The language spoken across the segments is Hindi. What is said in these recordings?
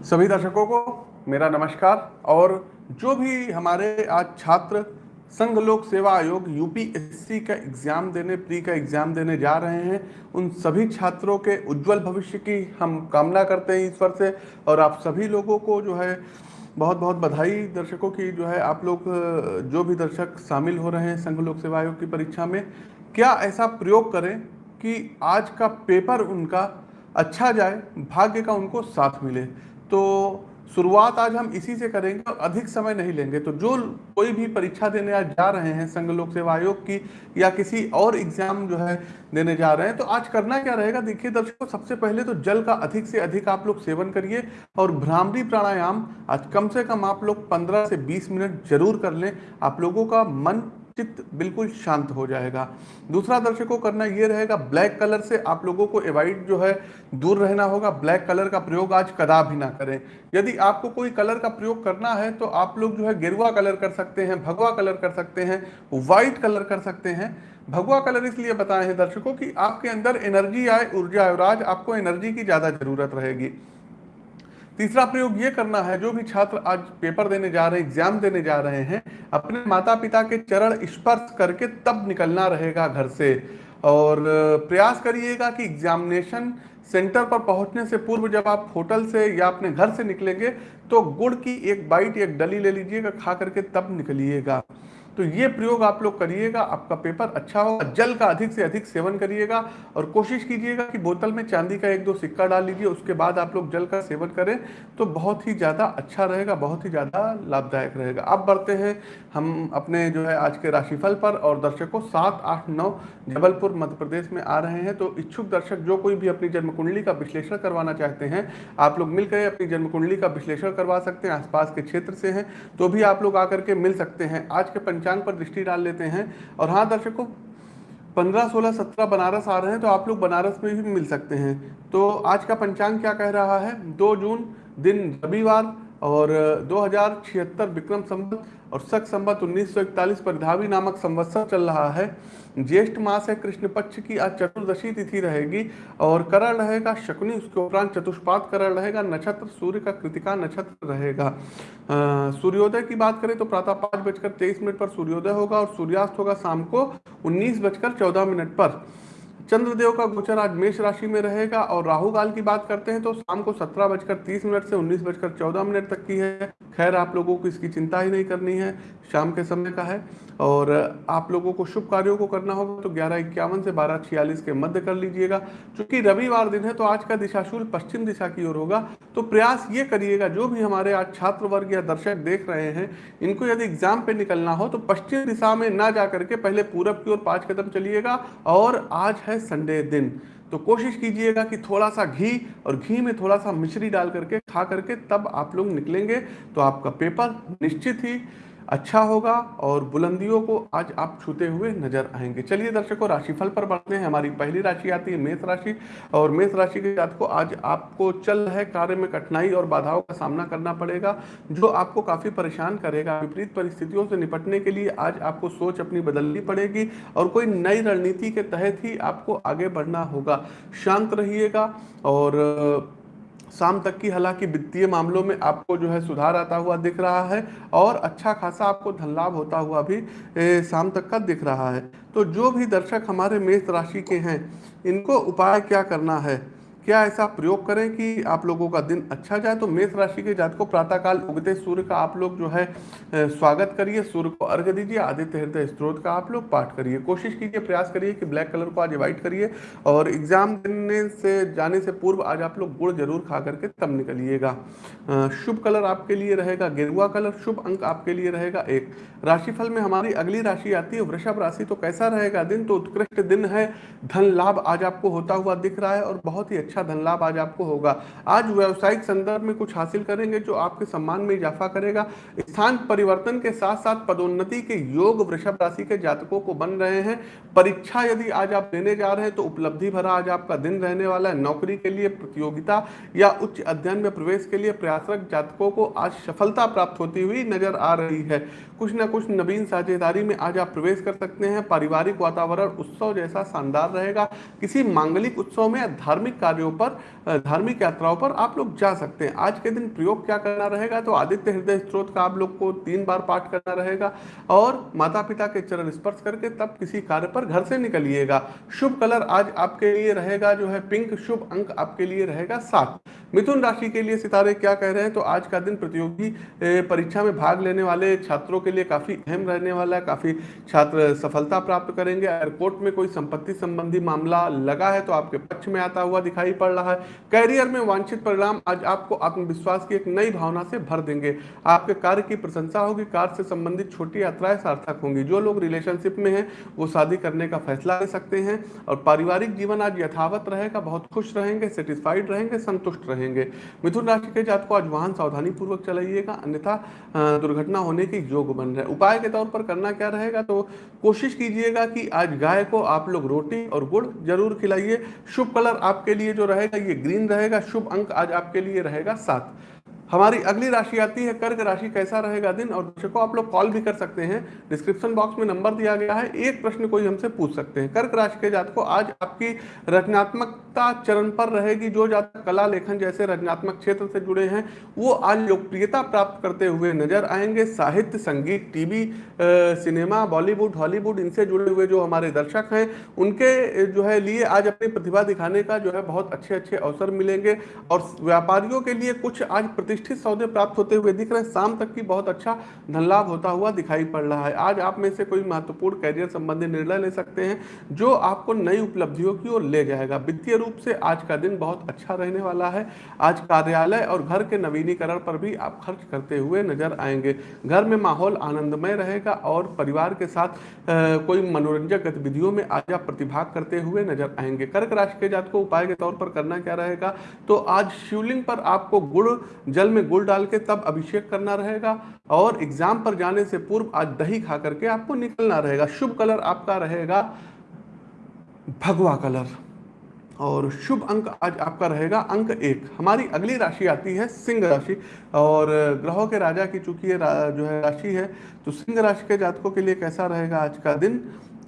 सभी दर्शकों को मेरा नमस्कार और जो भी हमारे आज छात्र संघ लोक सेवा आयोग यूपीएससी का एग्ज़ाम देने, प्री का एग्ज़ाम देने जा रहे हैं, उन सभी छात्रों के उज्जवल भविष्य की हम कामना करते हैं ईश्वर से और आप सभी लोगों को जो है बहुत बहुत बधाई दर्शकों की जो है आप लोग, जो भी दर्शक शामिल हो रहे हैं संघ लोक सेवा आयोग की परीक्षा में, क्या ऐसा प्रयोग करें कि आज का पेपर उनका अच्छा जाए, भाग्य का उनको साथ मिले। तो शुरुआत आज हम इसी से करेंगे और अधिक समय नहीं लेंगे। तो जो कोई भी परीक्षा देने आज जा रहे हैं संघ लोक सेवा आयोग की या किसी और एग्ज़ाम जो है देने जा रहे हैं तो आज करना क्या रहेगा? देखिए दर्शकों, सबसे पहले तो जल का अधिक से अधिक आप लोग सेवन करिए और भ्रामरी प्राणायाम आज कम से कम आप लोग 15 से 20 मिनट ज़रूर कर लें। आप लोगों का मन चित्त बिल्कुल शांत हो जाएगा। दूसरा दर्शकों करना ये रहेगा, ब्लैक कलर से आप लोगों को एवॉइड जो है दूर रहना होगा। ब्लैक कलर का प्रयोग आज कदा भी ना करें। यदि आपको कोई कलर का प्रयोग करना है तो आप लोग जो है गेरुआ कलर कर सकते हैं, भगवा कलर कर सकते हैं, व्हाइट कलर कर सकते हैं। भगवा कलर इसलिए बताए हैं दर्शकों की आपके अंदर एनर्जी आए, ऊर्जा आए आज आपको एनर्जी की ज़्यादा ज़रूरत रहेगी। तीसरा प्रयोग ये करना है, जो भी छात्र आज पेपर देने जा रहे हैं एग्ज़ाम देने जा रहे हैं, अपने माता पिता के चरण स्पर्श करके तब निकलना रहेगा घर से। और, प्रयास करिएगा कि एग्जामिनेशन सेंटर पर पहुँचने से पूर्व जब आप होटल से या अपने घर से निकलेंगे तो गुड़ की एक बाइट एक डली ले लीजिएगा, खा करके तब निकलिएगा। तो ये प्रयोग आप लोग करिएगा, आपका पेपर अच्छा होगा, जल का अधिक से अधिक सेवन करिएगा और कोशिश कीजिएगा कि बोतल में चांदी का एक दो सिक्का डाल लीजिए, उसके बाद आप लोग जल का सेवन करें तो बहुत ही ज़्यादा अच्छा रहेगा, बहुत ही ज़्यादा लाभदायक रहेगा। अब बढ़ते हैं हम अपने जो है आज के राशिफल पर और दर्शकों, सात, आठ, नौ जबलपुर, मध्य प्रदेश में आ रहे हैं। तो इच्छुक दर्शक जो कोई भी अपनी जन्म कुंडली का विश्लेषण करवाना चाहते हैं, आप लोग मिलकर अपनी जन्म कुंडली का विश्लेषण करवा सकते हैं, आसपास के क्षेत्र से हैं तो भी आप लोग आकर के मिल सकते हैं। आज के पंचायत पंचांग पर दृष्टि डाल लेते हैं। और हाँ दर्शकों, पंद्रह, सोलह, सत्रह बनारस आ रहे हैं तो आप लोग बनारस में भी मिल सकते हैं। तो आज का पंचांग क्या कह रहा है? दो जून, दिन रविवार और दो हज़ार छिहत्तर विक्रम संवत और सख संवत उन्नीस सौ इकतालीस परिधावी नामक संवत्सर चल रहा है। ज्येष्ठ मास है कृष्ण पक्ष की आज चतुर्दशी तिथि रहेगी और करण रहेगा, शकुनी उसके उपरांत चतुष्पात करण रहेगा, नक्षत्र सूर्य का कृतिका नक्षत्र रहेगा। सूर्योदय की बात करें तो प्रातः पाँच बजकर तेईस मिनट पर सूर्योदय होगा और सूर्यास्त होगा शाम को उन्नीस बजकर चौदह मिनट पर। चंद्रदेव का गोचर आज मेष राशि में रहेगा और राहु काल की बात करते हैं तो शाम को सत्रह बजकर तीस मिनट से उन्नीस बजकर चौदह मिनट तक की है। खैर, आप लोगों को इसकी चिंता ही नहीं करनी है। शाम के समय का है और आप लोगों को शुभ कार्यों को करना होगा तो ग्यारह इक्यावन से बारह छियालीस के मध्य कर लीजिएगा। क्योंकि रविवार दिन है तो आज का दिशाशूल पश्चिम दिशा की ओर होगा। तो प्रयास ये करिएगा, जो भी हमारे आज छात्र वर्ग या दर्शक देख रहे हैं, इनको यदि एग्ज़ाम पे निकलना हो तो पश्चिम दिशा में ना जा करके पहले पूरब की ओर पाँच कदम चलिएगा। और आज है संडे दिन। तो कोशिश कीजिएगा कि थोड़ा सा घी और घी में थोड़ा सा मिश्री डाल करके खा करके तब आप लोग निकलेंगे। तो आपका पेपर निश्चित ही अच्छा होगा और बुलंदियों को आज आप छूते हुए नज़र आएँगे। चलिए दर्शकों, राशिफल पर बढ़ते हैं। हमारी पहली राशि आती है मेष राशि और मेष राशि के साथ को आज आपको चल रहे कार्य में कठिनाई और बाधाओं का सामना करना पड़ेगा, जो आपको काफ़ी परेशान करेगा। विपरीत परिस्थितियों से निपटने के लिए आज आपको सोच अपनी बदलनी पड़ेगी और कोई नई रणनीति के तहत ही आपको आगे बढ़ना होगा। शांत रहिएगा और शाम तक की हालाँकि वित्तीय मामलों में आपको जो है सुधार आता हुआ दिख रहा है और अच्छा खासा आपको धन लाभ होता हुआ भी शाम तक का दिख रहा है। तो जो भी दर्शक हमारे मेष राशि के हैं, इनको उपाय क्या करना है? क्या ऐसा प्रयोग करें कि आप लोगों का दिन अच्छा जाए? तो मेष राशि के जात को प्रातःकाल उगते सूर्य का आप लोग जो है स्वागत करिए। सूर्य को अर्घ दीजिए, आदित्य हृदय स्त्रोत का आप लोग पाठ करिए। कोशिश कीजिए, प्रयास करिए कि ब्लैक कलर को आज अवॉइड करिए और एग्ज़ाम देने से, जाने से पूर्व आज आप लोग गुड़ ज़रूर खा करके तब निकलिएगा। शुभ कलर आपके लिए रहेगा, गेरुआ कलर शुभ अंक आपके लिए रहेगा एक। राशिफल में हमारी अगली राशि आती है, वृषभ राशि तो कैसा रहेगा दिन? तो उत्कृष्ट दिन है, धन लाभ आज आपको होता हुआ दिख रहा है और बहुत ही अच्छा धन लाभ आज आपको होगा। आज व्यवसायिक संदर्भ में कुछ हासिल करेंगे जो आपके सम्मान में इजाफा करेगा। स्थान परिवर्तन के साथ साथ पदोन्नति के योग वृषभ राशि के जातकों को बन रहे हैं। परीक्षा यदि आज आप देने जा रहे हैं तो उपलब्धि भरा आज आपका दिन रहने वाला है। नौकरी के लिए प्रतियोगिता या उच्च अध्ययन में प्रवेश के लिए प्रयासरत जातकों को आज सफलता प्राप्त होती हुई नज़र आ रही है। कुछ ना कुछ नवीन साझेदारी में आज आप प्रवेश कर सकते हैं। पारिवारिक वातावरण उत्सव जैसा शानदार रहेगा। किसी मांगलिक उत्सव में धार्मिक कार्य कार्यों पर धार्मिक यात्राओं पर आप लोग जा सकते हैं। आज के दिन प्रयोग क्या करना रहेगा? तो आदित्य हृदय स्त्रोत का आप लोग को तीन बार पाठ करना रहेगा और माता पिता के चरण स्पर्श करके तब किसी कार्य पर घर से निकलिएगा। शुभ कलर आज आपके लिए रहेगा जो है पिंक, शुभ अंक आपके लिए रहेगा सात। मिथुन राशि के लिए सितारे क्या कह रहे हैं? तो आज का दिन प्रतियोगी परीक्षा में भाग लेने वाले छात्रों के लिए काफ़ी अहम रहने वाला है, काफ़ी छात्र सफलता प्राप्त करेंगे। एयरपोर्ट में कोई संपत्ति संबंधी मामला लगा है तो आपके पक्ष में आता हुआ दिखाई पड़ रहा है। कैरियर में वांछित परिणाम आज आपको आत्मविश्वास की एक नई भावना से भर देंगे। आपके कार्य की प्रशंसा होगी, कार्य से संबंधित छोटी यात्राएँ सार्थक होंगी। जो लोग रिलेशनशिप में हैं, वो शादी करने का फैसला ले सकते हैं और पारिवारिक जीवन आज यथावत रहेगा, बहुत खुश रहेंगे सेटिस्फाइड रहेंगे, संतुष्ट रहेंगे। मिथुन राशि के जात को आज वाहन सावधानी पूर्वक चलाइएगा, अन्यथा दुर्घटना होने के योग बन रहे उपाय के तौर पर करना क्या रहेगा? तो कोशिश कीजिएगा कि आज गाय को आप लोग रोटी और गुड़ ज़रूर खिलाइए। शुभ कलर आपके लिए जो रहेगा, ये ग्रीन रहेगा। शुभ अंक आज आपके लिए रहेगा सात। हमारी अगली राशि आती है, कर्क राशि कैसा रहेगा दिन? और दर्शकों, आप लोग कॉल भी कर सकते हैं। डिस्क्रिप्शन बॉक्स में नंबर दिया गया है। एक प्रश्न कोई हमसे पूछ सकते हैं। कर्क राशि के जात को आज आपकी रचनात्मकता चरण पर रहेगी। जो जातक कला लेखन जैसे रचनात्मक क्षेत्र से जुड़े हैं, वो आज लोकप्रियता प्राप्त करते हुए नज़र आएँगे। साहित्य, संगीत टीवी सिनेमा, बॉलीवुड, हॉलीवुड, इनसे जुड़े हुए जो हमारे दर्शक हैं, उनके जो है लिए आज अपनी प्रतिभा दिखाने का जो है बहुत अच्छे अच्छे अवसर मिलेंगे। और व्यापारियों के लिए कुछ आज प्रतिष्ठा प्रतिष्ठित सौदे प्राप्त होते हुए दिख रहे हैं। शाम तक की बहुत अच्छा धन लाभ होता हुआ दिखाई पड़ रहा है। आज आप में से कोई महत्वपूर्ण कैरियर संबंधी निर्णय ले सकते हैं, जो आपको नई उपलब्धियों की ओर ले जाएगा। वित्तीय रूप से आज का दिन बहुत अच्छा रहने वाला है। आज कार्यालय और घर के नवीनीकरण पर भी आप खर्च करते हुए नज़र आएँगे। घर में माहौल आनंदमय रहेगा और परिवार के साथ कोई मनोरंजक गतिविधियों में आज आप प्रतिभाग करते हुए नज़र आएँगे। कर्क राशि के जात को उपाय के तौर पर करना क्या रहेगा? तो आज शिवलिंग पर आपको गुड़ जल में गुड़ डाल के तब अभिषेक करना रहेगा और एग्ज़ाम पर जाने से पूर्व आज दही खा करके आपको निकलना रहेगा। शुभ कलर आपका रहेगा भगवा कलर। और शुभ अंक आज आपका रहेगा अंक एक। हमारी अगली राशि आती है सिंह राशि। और ग्रहों के राजा की चूँकि ये जो है राशि है तो सिंह राशि के जातकों के लिए कैसा रहेगा आज का दिन?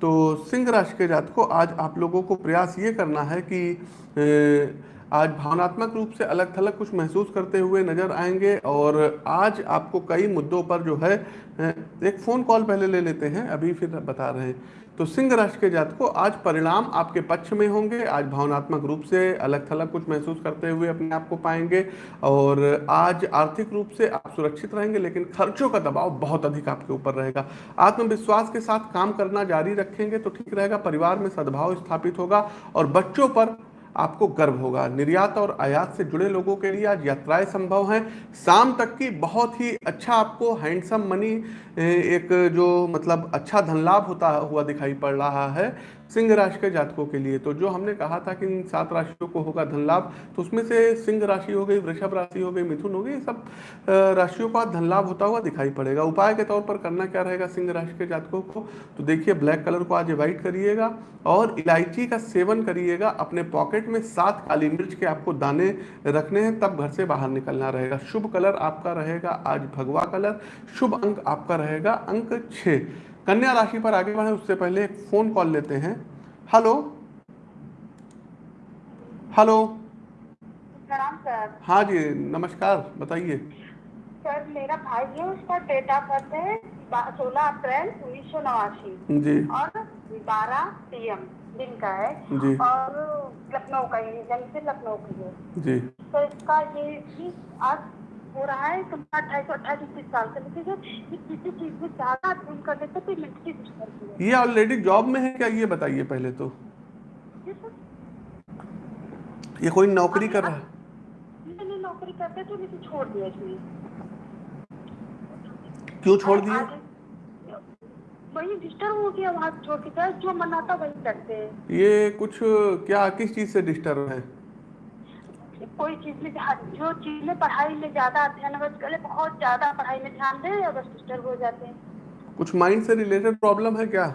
तो सिंह राशि के जातकों आज आप लोगों को प्रयास ये करना है कि ए, आज भावनात्मक रूप से अलग थलग कुछ महसूस करते हुए नज़र आएँगे और आज आपको कई मुद्दों पर जो है एक फ़ोन कॉल पहले ले लेते हैं, अभी फिर बता रहे हैं। तो सिंह राशि के जात को आज परिणाम आपके पक्ष में होंगे। आज भावनात्मक रूप से अलग थलग कुछ महसूस करते हुए अपने आप को पाएँगे और आज आर्थिक रूप से आप सुरक्षित रहेंगे, लेकिन खर्चों का दबाव बहुत अधिक आपके ऊपर रहेगा। आत्मविश्वास के साथ काम करना जारी रखेंगे तो ठीक रहेगा, परिवार में सद्भाव स्थापित होगा और बच्चों पर आपको गर्व होगा। निर्यात और आयात से जुड़े लोगों के लिए आज यात्राएँ संभव हैं। शाम तक की बहुत ही अच्छा आपको हैंडसम मनी एक जो मतलब अच्छा धन लाभ होता हुआ दिखाई पड़ रहा है। सिंह राशि के जातकों के लिए। तो जो हमने कहा था कि इन सात राशियों को होगा धन लाभ तो उसमें से सिंह राशि हो गई, वृषभ राशि हो गई, मिथुन हो गई सब राशियों का धन लाभ होता हुआ दिखाई पड़ेगा। उपाय के तौर पर करना क्या रहेगा सिंह राशि के जातकों को? तो देखिए, ब्लैक कलर को आज अवॉइड करिएगा और इलायची का सेवन करिएगा। अपने पॉकेट में सात काली मिर्च के आपको दाने रखने हैं, तब घर से बाहर निकलना रहेगा। शुभ कलर आपका रहेगा आज भगवा कलर, शुभ अंक आपका रहेगा अंक छः। कन्या राशि पर आगे बढ़े उससे पहले एक फ़ोन कॉल लेते हैं। हेलो हेलो सर हाँ जी नमस्कार बताइए। सर मेरा भाई है उसका डेट ऑफ़ बर्थ है सोलह अप्रैल उन्नीस सौ नवासी। जी। और बारह पी एम दिन का है। जी। और लखनऊ का ही जन्म से लखनऊ की है जी। तो इसका ये आज हो रहा है तो अट्ठाईस अट्ठाईस तीस साल से लेकिन किसी चीज़ में ज़्यादा अध्ययन करने से कोई मेंटली ये ऑलरेडी जॉब में है क्या? ये बताइए पहले तो। ये कोई नौकरी कर रहा है? नहीं नौकरी करते तो लेकिन छोड़ दिया क्यों छोड़ दिए वही डिस्टर्ब हो गया वहाँ छोड़ के जो मनाता वही करते हैं। ये कुछ क्या किस चीज़ से डिस्टर्ब है? कोई चीज़ में जो चीज़ में पढ़ाई में ज़्यादा अध्ययन करे बहुत ज़्यादा पढ़ाई में ध्यान दे या बस डिस्टर्ब हो जाते हैं। कुछ माइंड से रिलेटेड प्रॉब्लम है क्या?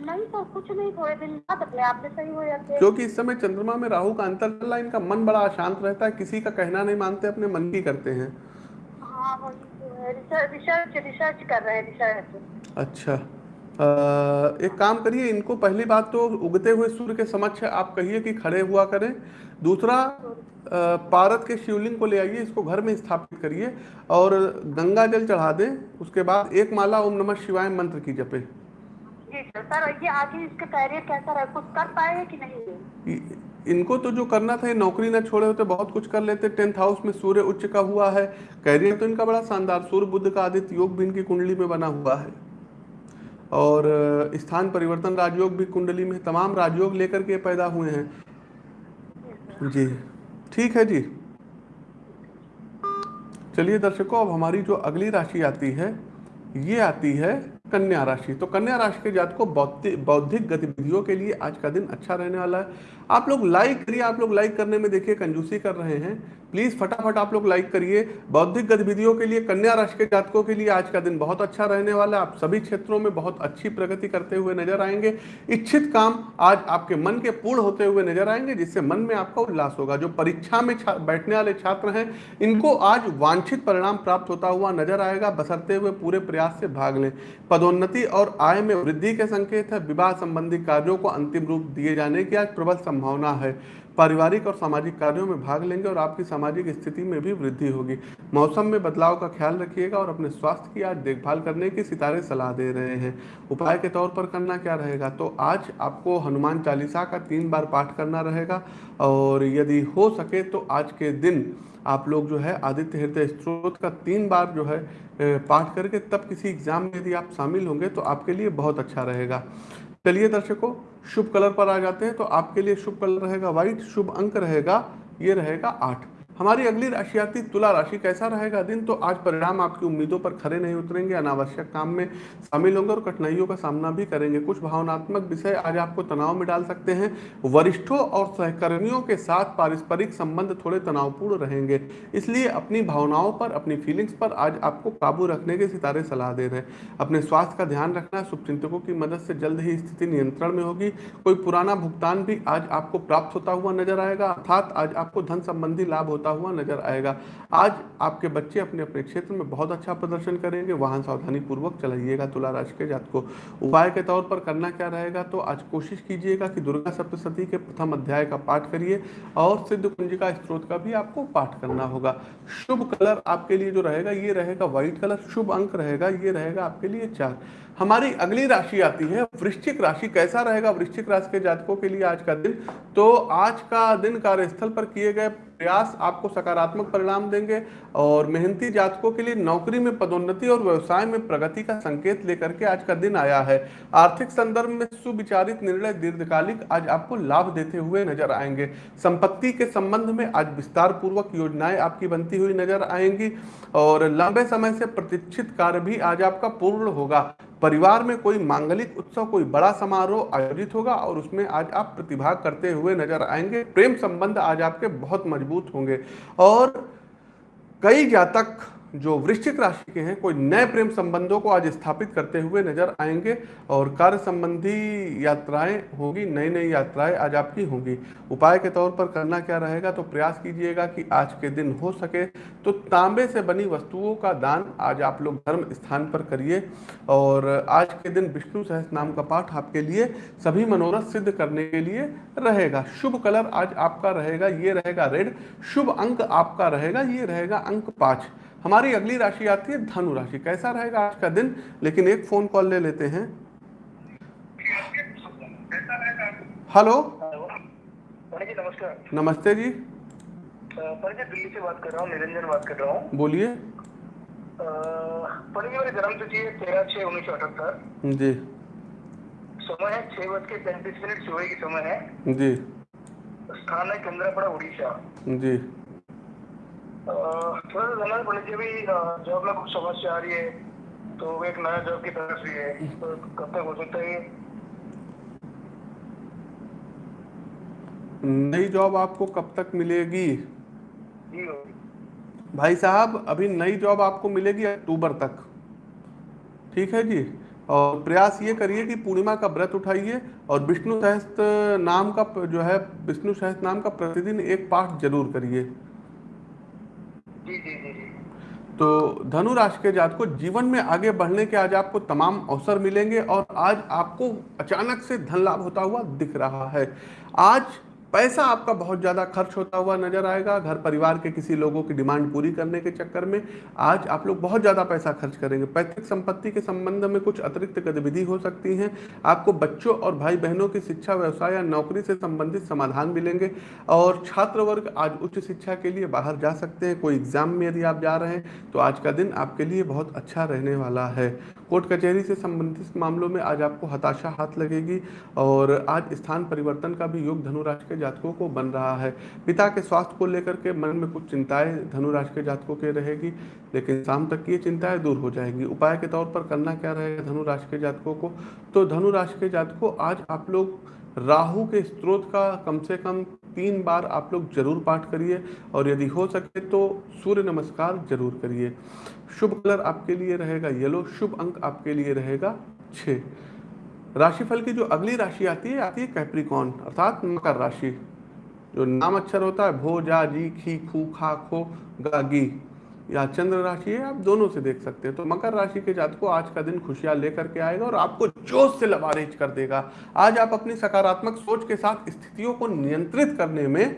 नहीं तो कुछ नहीं थोड़े दिन बाद अपने आप में सही हो जाते हैं। क्योंकि इस समय चंद्रमा में राहु का अंतर चल रहा है इनका मन बड़ा अशांत रहता है किसी का कहना नहीं मानते अपने मन की करते हैं। हाँ तो रिसर्च रिसर्च कर रहे हैं रिसर्च अच्छा। एक काम करिए इनको पहली बात तो उगते हुए सूर्य के समक्ष आप कहिए कि खड़े हुआ करें। दूसरा पारद के शिवलिंग को ले आइए इसको घर में स्थापित करिए और गंगा जल चढ़ा दें। उसके बाद एक माला ओम नमः शिवाय मंत्र की जपे। सर ये आगे इसका कैरियर कैसा रहा? कुछ कर पाएगा कि नहीं? इनको तो जो करना था ये नौकरी ना छोड़े होते बहुत कुछ कर लेते। टेंथ हाउस में सूर्य उच्च का हुआ है। कैरियर तो इनका बड़ा शानदार सूर्य बुद्ध का आदित्य योग भी इनकी कुंडली में बना हुआ है। और स्थान परिवर्तन राजयोग भी कुंडली में तमाम राजयोग लेकर के पैदा हुए हैं। जी। ठीक है जी। चलिए दर्शकों, अब हमारी जो अगली राशि आती है, ये आती है कन्या राशि। तो कन्या राशि के जात को बौद्धि- बौद्धिक गतिविधियों के लिए आज का दिन अच्छा रहने वाला है। आप लोग लाइक करिए आप लोग लाइक करने में देखिए, कंजूसी कर रहे हैं। प्लीज़ फटाफट आप लोग लाइक करिए। बौद्धिक गतिविधियों के लिए, कन्या राशि के जातकों के लिए आज का दिन बहुत अच्छा रहने वाला है। आप सभी क्षेत्रों में बहुत अच्छी प्रगति करते हुए नज़र आएँगे। इच्छित काम आज आपके मन के पूर्ण होते हुए नज़र आएँगे, जिससे मन में आपका उल्लास होगा। जो परीक्षा में बैठने वाले छात्र हैं, इनको आज वांछित परिणाम प्राप्त होता हुआ नज़र आएगा। बसरते हुए पूरे प्रयास से भाग लें। पदोन्नति और आय में वृद्धि के संकेत है। विवाह संबंधी कार्यों को अंतिम रूप दिए जाने की आज प्रबल संभावना है। पारिवारिक और सामाजिक कार्यों में भाग लेंगे और आपकी सामाजिक स्थिति में भी वृद्धि होगी। मौसम में बदलाव का ख्याल रखिएगा और अपने स्वास्थ्य की आज देखभाल करने की सितारे सलाह दे रहे हैं। उपाय के तौर पर करना क्या रहेगा? तो आज आपको हनुमान चालीसा का तीन बार पाठ करना रहेगा और यदि हो सके तो आज के दिन आप लोग जो है आदित्य हृदय स्त्रोत का तीन बार जो है पाठ करके तब किसी एग्ज़ाम में यदि आप शामिल होंगे तो आपके लिए बहुत अच्छा रहेगा। चलिए दर्शकों शुभ कलर पर आ जाते हैं तो आपके लिए शुभ कलर रहेगा व्हाइट, शुभ अंक रहेगा, ये रहेगा आठ। हमारी अगली राशि आती तुला राशि कैसा रहेगा? दिन तो आज परिणाम आपकी उम्मीदों पर खरे नहीं उतरेंगे, अनावश्यक काम में शामिल होंगे और कठिनाइयों का सामना भी करेंगे। कुछ भावनात्मक विषय आज आपको तनाव में डाल सकते हैं। वरिष्ठों और सहकर्मियों के साथ पारस्परिक संबंध थोड़े तनावपूर्ण रहेंगे। इसलिए अपनी भावनाओं पर, अपनी फीलिंग्स पर आज आपको काबू रखने के सितारे सलाह दे रहे हैं। अपने स्वास्थ्य का ध्यान रखना शुभचिंतकों की मदद से जल्द ही स्थिति नियंत्रण में होगी। कोई पुराना भुगतान भी आज आपको प्राप्त होता हुआ नज़र आएगा। अर्थात आज आपको धन संबंधी लाभ होता हुआ नज़र आएगा। आज आपके बच्चे अपने अपने क्षेत्र में बहुत अच्छा प्रदर्शन करेंगे। वाहन सावधानी पूर्वक चलाइएगा तुला राशि के जात को उपाय के तौर पर करना क्या रहेगा? तो आज कोशिश कीजिएगा कि दुर्गा सप्तशती के प्रथम अध्याय का पाठ करिए और सिद्ध कुंजिका स्त्रोत का भी आपको पाठ करना होगा। शुभ कलर आपके लिए जो रहेगा, ये रहेगा व्हाइट कलर। शुभ अंक रहेगा, ये रहेगा आपके लिए चार। हमारी अगली राशि आती है, वृश्चिक राशि। कैसा रहेगा वृश्चिक राशि के जातकों के लिए आज का दिन? तो आज का दिन कार्यस्थल पर किए गए प्रयास आपको सकारात्मक परिणाम देंगे और मेहनती जातकों के लिए नौकरी में पदोन्नति और व्यवसाय में प्रगति का संकेत लेकर के आज का दिन आया है। आर्थिक संदर्भ में सुविचारित निर्णय दीर्घकालिक आज आपको लाभ देते हुए नज़र आएँगे। संपत्ति के संबंध में आज विस्तार पूर्वक योजनाएँ आपकी बनती हुई नज़र आएँगी और लंबे समय से प्रतीक्षित कार्य भी आज आपका पूर्ण होगा। परिवार में कोई मांगलिक उत्सव, कोई बड़ा समारोह आयोजित होगा और उसमें आज आप प्रतिभाग करते हुए नज़र आएँगे, प्रेम संबंध आज आपके बहुत मज़बूत होंगे। और कई जातक जो वृश्चिक राशि के हैं, कोई नए प्रेम संबंधों को आज स्थापित करते हुए नज़र आएँगे और कार्य संबंधी यात्राएँ होगी नई नई यात्राएँ आज आपकी होंगी। उपाय के तौर पर करना क्या रहेगा तो प्रयास कीजिएगा कि आज के दिन हो सके तो तांबे से बनी वस्तुओं का दान आज आप लोग धर्म स्थान पर करिए। और आज के दिन विष्णु सहस नाम का पाठ आपके लिए सभी मनोरथ सिद्ध करने के लिए रहेगा। शुभ कलर आज आपका रहेगा, ये रहेगा रेड। शुभ अंक आपका रहेगा, ये रहेगा अंक पाँच। हमारी अगली राशि आती है धनु राशि। कैसा रहेगा आज का दिन? लेकिन एक फ़ोन कॉल ले लेते हैं। हेलो नमस्कार। नमस्ते जी। दिल्ली से बात कर रहा हूँ निरंजन बात कर रहा हूँ। बोलिए। जी जन्म तिथि है तेरह छः उन्नीस सौ अठहत्तर। जी। समय है छह बज के पैंतीस मिनट सुबह की समय है। जी। स्थान है केंद्रापड़ा उड़ीसा। जी। पंडित जी जॉब में कुछ समस्या आ रही है तो एक नया जॉब की तरफ़ भी है। तो कब तक हो सकता है नई जॉब आपको कब तक मिलेगी? जी भाई साहब अभी नई जॉब आपको मिलेगी अक्टूबर तक। ठीक है जी? और प्रयास ये करिए कि पूर्णिमा का व्रत उठाइए और विष्णु सहस्त्र नाम का जो है विष्णु सहस्त्र नाम का प्रतिदिन एक पाठ ज़रूर करिए। तो धनु राशि के जात को जीवन में आगे बढ़ने के आज आपको तमाम अवसर मिलेंगे और आज आपको अचानक से धन लाभ होता हुआ दिख रहा है। आज पैसा आपका बहुत ज़्यादा खर्च होता हुआ नज़र आएगा, घर परिवार के किसी लोगों की डिमांड पूरी करने के चक्कर में आज आप लोग बहुत ज़्यादा पैसा खर्च करेंगे। पैतृक संपत्ति के संबंध में कुछ अतिरिक्त गतिविधि हो सकती हैं। आपको बच्चों और भाई बहनों की शिक्षा, व्यवसाय या नौकरी से संबंधित समाधान मिलेंगे और छात्र वर्ग आज उच्च शिक्षा के लिए बाहर जा सकते हैं। कोई एग्ज़ाम में यदि आप जा रहे हैं तो आज का दिन आपके लिए बहुत अच्छा रहने वाला है। कोर्ट कचहरी से संबंधित मामलों में आज आपको हताशा हाथ लगेगी और आज स्थान परिवर्तन का भी योग धनुराशि के जातकों को बन रहा है। पिता के स्वास्थ्य को लेकर के मन में कुछ चिंताएँ धनुराशि के जातकों के रहेगी, लेकिन शाम तक ये चिंताएँ दूर हो जाएँगी। उपाय के तौर पर करना क्या रहेगा धनुराशि के जातकों को? तो धनुराशि के जातकों, आज आप लोग राहु के स्त्रोत का कम से कम तीन बार आप लोग ज़रूर पाठ करिए और यदि हो सके तो सूर्य नमस्कार ज़रूर करिए। शुभ कलर आपके लिए रहेगा येलो शुभ अंक आपके लिए रहेगा छ राशिफल की जो अगली राशि आती है आती है कैप्रिकॉन अर्थात मकर राशि। जो नाम अक्षर होता है भो जा जी, खी, खू, खा, खो, गा, गी। या चंद्र राशि है, आप दोनों से देख सकते हैं। तो मकर राशि के जात को आज का दिन खुशियाँ लेकर के आएगा और आपको जोश से लबारेज कर देगा। आज आप अपनी सकारात्मक सोच के साथ स्थितियों को नियंत्रित करने में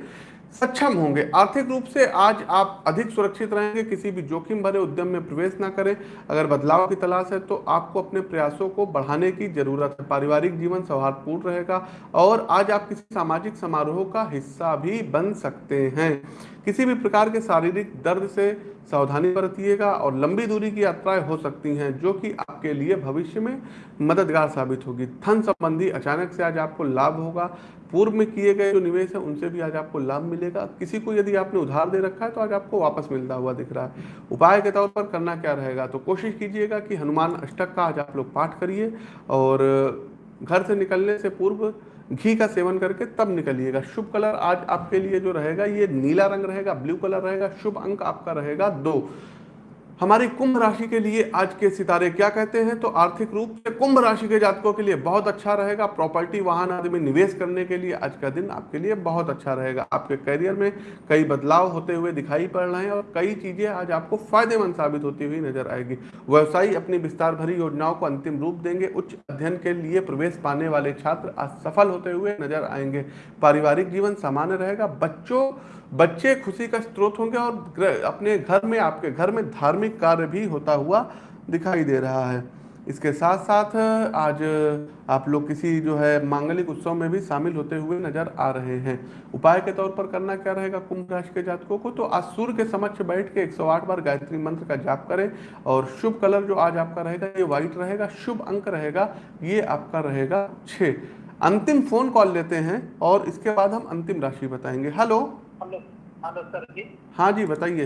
सक्षम होंगे। आर्थिक रूप से आज आप अधिक सुरक्षित रहेंगे, किसी भी जोखिम भरे उद्यम में प्रवेश ना करें। अगर बदलाव की तलाश है तो आपको अपने प्रयासों को बढ़ाने की ज़रूरत है। पारिवारिक जीवन सौहार्दपूर्ण रहेगा और आज आप किसी सामाजिक समारोह का हिस्सा भी बन सकते हैं। किसी भी प्रकार के शारीरिक दर्द से सावधानी बरतिएगा और लंबी दूरी की यात्राएँ हो सकती हैं, जो कि आपके लिए भविष्य में मददगार साबित होगी। धन संबंधी अचानक से आज आपको लाभ होगा। पूर्व में किए गए जो निवेश है, उनसे भी आज आपको लाभ मिलेगा। किसी को यदि आपने उधार दे रखा है तो आज आपको वापस मिलता हुआ दिख रहा है। उपाय के तौर पर करना क्या रहेगा? तो कोशिश कीजिएगा कि हनुमान अष्टक का आज आप लोग पाठ करिए और घर से निकलने से पूर्व घी का सेवन करके तब निकलिएगा। शुभ कलर आज आपके लिए जो रहेगा, ये नीला रंग रहेगा, ब्लू कलर रहेगा, शुभ अंक आपका रहेगा दो। हमारी कुंभ राशि के लिए आज के सितारे क्या कहते हैं? तो आर्थिक रूप से कुंभ राशि के जातकों के लिए बहुत अच्छा रहेगा। प्रॉपर्टी, वाहन आदि में निवेश करने के लिए आज का दिन आपके लिए बहुत अच्छा रहेगा। आपके करियर में कई बदलाव होते हुए दिखाई पड़ रहे हैं और कई चीज़ें आज आपको फ़ायदेमंद साबित होती हुई नज़र आएगी। व्यवसायी अपनी विस्तार भरी योजनाओं को अंतिम रूप देंगे। उच्च अध्ययन के लिए प्रवेश पाने वाले छात्र आज सफल होते हुए नज़र आएँगे। पारिवारिक जीवन सामान्य रहेगा। बच्चों बच्चे खुशी का स्रोत होंगे और अपने घर में, आपके घर में धार्मिक कार्य भी होता हुआ दिखाई दे रहा है। इसके साथ साथ आज आप लोग किसी जो है मांगलिक उत्सव में भी शामिल होते हुए नज़र आ रहे हैं। उपाय के तौर पर करना क्या रहेगा कुंभ राशि के जातकों को? तो आज सूर्य के समक्ष बैठ के 108 बार गायत्री मंत्र का जाप करें और शुभ कलर जो आज आपका रहेगा, ये व्हाइट रहेगा, शुभ अंक रहेगा, ये आपका रहेगा छ अंतिम फ़ोन कॉल लेते हैं और इसके बाद हम अंतिम राशि बताएँगे। Hello? Hello hello sir ji. हाँ जी बताइए।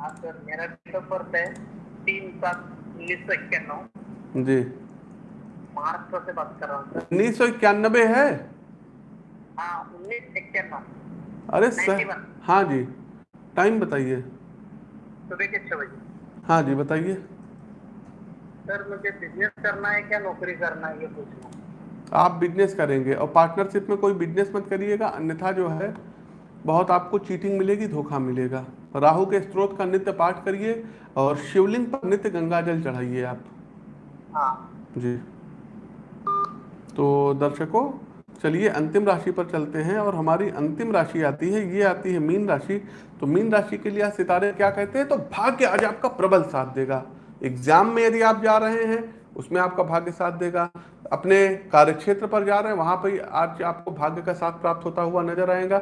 हाँ सर मेरा डेट ऑफ़ बर्थ है तीन सात उन्नीस सौ इक्यानवे। जी। महाराष्ट्र से बात कर रहा हूँ उन्नीस सौ इक्यानबे है? हाँ उन्नीस इक्यानवे। अरे सर हाँ जी। टाइम बताइए। सुबह के छः बजे। हाँ जी बताइए। सर मुझे बिज़नेस करना है क्या नौकरी करना है ये पूछना। आप बिज़नेस करेंगे। और पार्टनरशिप में कोई बिज़नेस मत करिएगा अन्यथा जो है बहुत आपको चीटिंग मिलेगी धोखा मिलेगा। राहु के स्त्रोत का नित्य पाठ करिए और शिवलिंग पर नित्य गंगा जल चढ़ाइए आप। हाँ। जी। तो दर्शकों चलिए अंतिम राशि पर चलते हैं और हमारी अंतिम राशि आती है ये आती है मीन राशि। तो मीन राशि के लिए सितारे क्या कहते हैं? तो भाग्य आज आपका प्रबल साथ देगा। एग्ज़ाम में यदि आप जा रहे हैं उसमें आपका भाग्य साथ देगा। अपने कार्य क्षेत्र पर जा रहे हैं, वहाँ पर आज आपको भाग्य का साथ प्राप्त होता हुआ नज़र आएगा।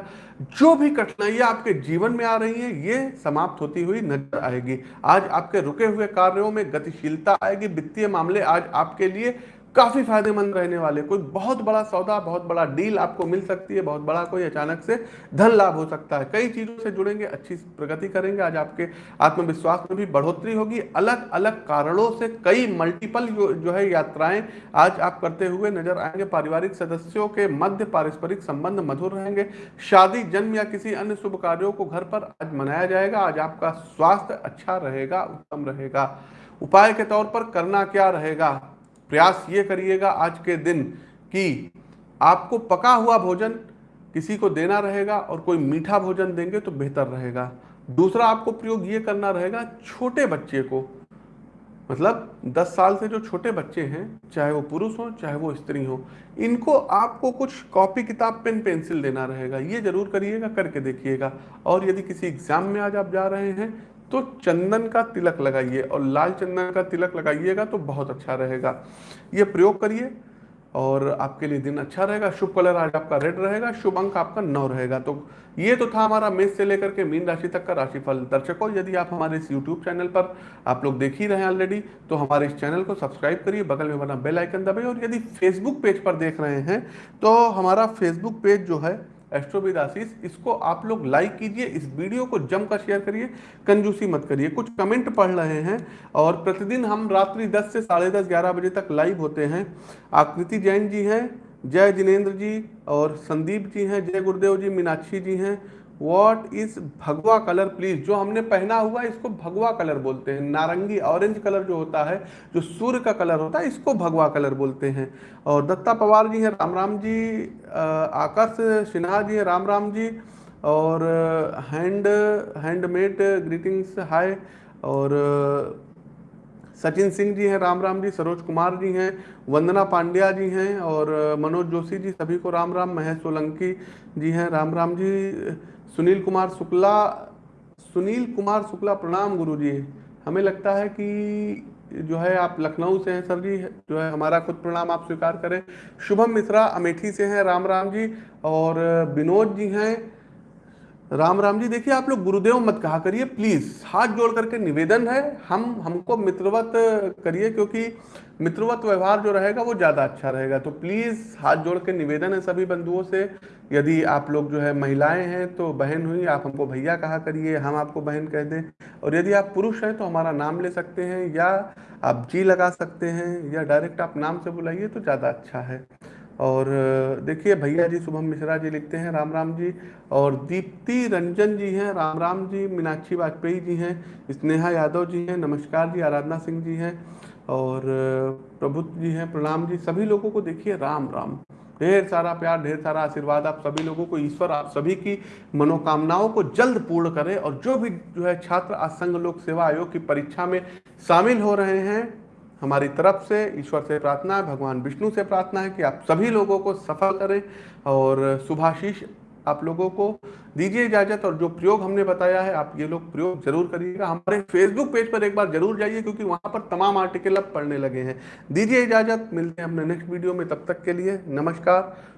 जो भी कठिनाइयाँ आपके जीवन में आ रही हैं, ये समाप्त होती हुई नज़र आएगी। आज आपके रुके हुए कार्यों में गतिशीलता आएगी। वित्तीय मामले आज आपके लिए काफ़ी फ़ायदेमंद रहने वाले। कोई बहुत बड़ा सौदा बहुत बड़ा डील आपको मिल सकती है बहुत बड़ा कोई अचानक से धन लाभ हो सकता है। कई चीज़ों से जुड़ेंगे अच्छी प्रगति करेंगे। आज आपके आत्मविश्वास में भी बढ़ोतरी होगी। अलग अलग कारणों से कई मल्टीपल जो, है यात्राएँ आज आप करते हुए नज़र आएँगे। पारिवारिक सदस्यों के मध्य पारस्परिक संबंध मधुर रहेंगे। शादी जन्म या किसी अन्य शुभ कार्यों को घर पर आज मनाया जाएगा। आज आपका स्वास्थ्य अच्छा रहेगा उत्तम रहेगा। उपाय के तौर पर करना क्या रहेगा? प्रयास ये करिएगा आज के दिन कि आपको पका हुआ भोजन किसी को देना रहेगा और कोई मीठा भोजन देंगे तो बेहतर रहेगा। दूसरा आपको प्रयोग ये करना रहेगा छोटे बच्चे को। मतलब 10 साल से जो छोटे बच्चे हैं, चाहे वो पुरुष हो, चाहे वो स्त्री हो, इनको आपको कुछ कॉपी किताब, पेन, पेंसिल देना रहेगा। ये ज़रूर करिएगा, करके देखिएगा। और यदि किसी एग्ज़ाम में आज आप जा रहे हैं तो चंदन का तिलक लगाइए और लाल चंदन का तिलक लगाइएगा तो बहुत अच्छा रहेगा। ये प्रयोग करिए और आपके लिए दिन अच्छा रहेगा, शुभ कलर आज आपका रेड रहेगा, शुभ अंक आपका नौ रहेगा। तो ये तो था हमारा मेष से लेकर के मीन राशि तक का राशिफल। दर्शकों, यदि आप हमारे इस यूट्यूब चैनल पर आप लोग देख ही रहे हैं ऑलरेडी तो हमारे इस चैनल को सब्सक्राइब करिए, बगल में बना बेल आइकन दबाइए और यदि फेसबुक पेज पर देख रहे हैं तो हमारा फेसबुक पेज जो है एस्ट्रोविद इसको आप लोग लाइक कीजिए, इस वीडियो को जमकर शेयर करिए, कंजूसी मत करिए। कुछ कमेंट पढ़ रहे हैं और प्रतिदिन हम रात्रि 10 से साढ़े दस, ग्यारह बजे तक लाइव होते हैं। आकृति जैन जी हैं, जय जिनेन्द्र जी और संदीप जी हैं, जय गुरुदेव जी, मीनाक्षी जी हैं। What is bhagwa colour please जो हमने पहना हुआ है इसको भगवा कलर बोलते हैं। नारंगी ऑरेंज कलर जो होता है, जो सूर्य का कलर होता है, इसको भगवा कलर बोलते हैं। और दत्ता पवार जी हैं, राम राम जी आकाश सिन्हा जी हैं, राम राम जी। और हैंड हैंडमेड ग्रीटिंग्स हाय और सचिन सिंह जी हैं, राम राम जी, सरोज कुमार जी हैं, वंदना पांड्या जी हैं। और मनोज जोशी जी, सभी को राम राम। महेश सोलंकी जी हैं, राम राम जी। सुनील कुमार शुक्ला, सुनील कुमार शुक्ला प्रणाम गुरु जी हमें लगता है कि जो है आप लखनऊ से हैं सर जी, जो है हमारा खुद प्रणाम आप स्वीकार करें। शुभम मिश्रा अमेठी से हैं, राम राम जी। और विनोद जी हैं राम राम जी, देखिए, आप लोग गुरुदेव मत कहा करिए प्लीज़ हाथ जोड़ करके निवेदन है, हम, हमको मित्रवत करिए, क्योंकि मित्रवत व्यवहार जो रहेगा, वो ज़्यादा अच्छा रहेगा। तो प्लीज़ हाथ जोड़ के निवेदन है सभी बंधुओं से, यदि आप लोग जो है महिलाएँ हैं तो बहन हुई, आप हमको भैया कहा करिए, हम आपको बहन कह दें, और यदि आप पुरुष हैं तो हमारा नाम ले सकते हैं, या आप जी लगा सकते हैं, या डायरेक्ट आप नाम से बुलाइए तो ज़्यादा अच्छा है। और देखिए भैया जी, शुभम मिश्रा जी लिखते हैं, राम राम जी। और दीप्ति रंजन जी हैं, राम राम जी, मीनाक्षी वाजपेयी जी हैं, स्नेहा यादव जी हैं, नमस्कार जी, आराधना सिंह जी हैं, और प्रभु जी हैं, प्रणाम जी। सभी लोगों को देखिए, राम राम। ढेर सारा प्यार, ढेर सारा आशीर्वाद, आप सभी लोगों को, ईश्वर, आप सभी की मनोकामनाओं को जल्द पूर्ण करे और जो भी जो है छात्र आज लोक सेवा आयोग की परीक्षा में शामिल हो रहे हैं हमारी तरफ़ से, ईश्वर से प्रार्थना है, भगवान विष्णु से प्रार्थना है कि आप सभी लोगों को सफल करें और शुभाशीष आप लोगों को दीजिए इजाज़त और जो प्रयोग हमने बताया है, आप ये लोग प्रयोग ज़रूर करिएगा। हमारे फेसबुक पेज पर एक बार ज़रूर जाइए क्योंकि वहाँ पर तमाम आर्टिकल अब पढ़ने लगे हैं। दीजिए इजाज़त, मिलते हैं अपने नेक्स्ट वीडियो में, तब तक के लिए नमस्कार।